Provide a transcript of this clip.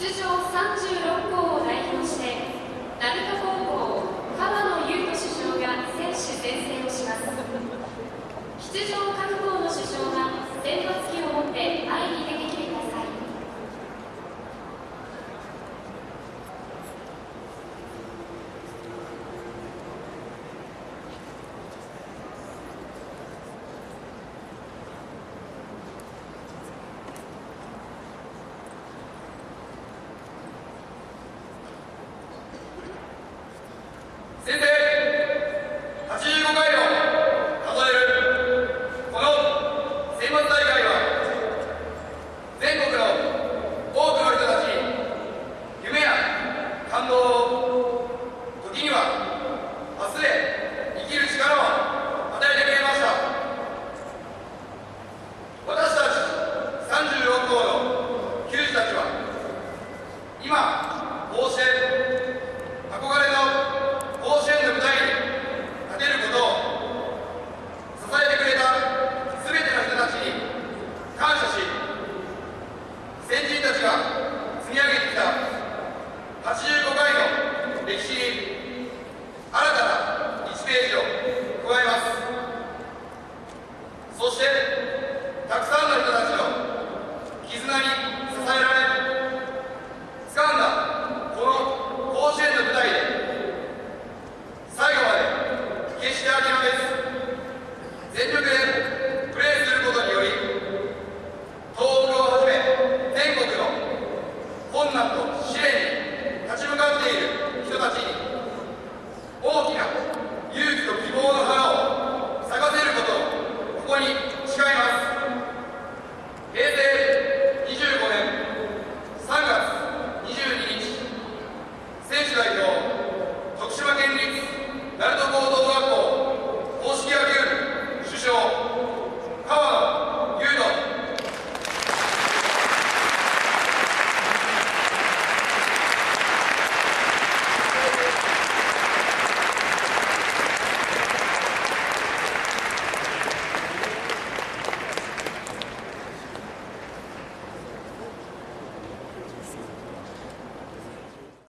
出場36校を代表して鳴門高校川野優斗主将が選手宣誓をします。出場各校の主将が選抜旗を持って会議石田明です。全力です